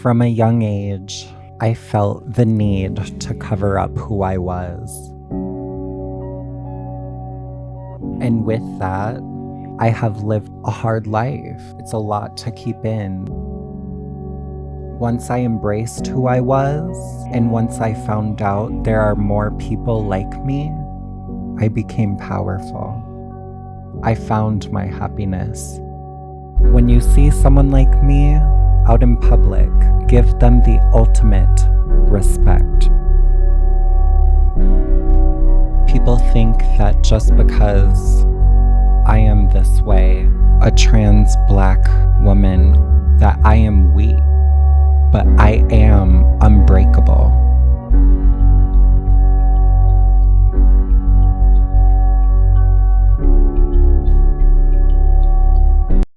From a young age, I felt the need to cover up who I was. And with that, I have lived a hard life. It's a lot to keep in. Once I embraced who I was, and once I found out there are more people like me, I became powerful. I found my happiness. When you see someone like me out in public, give them the ultimate respect. People think that just because I am this way, a trans black woman, that I am weak, but I am unbreakable.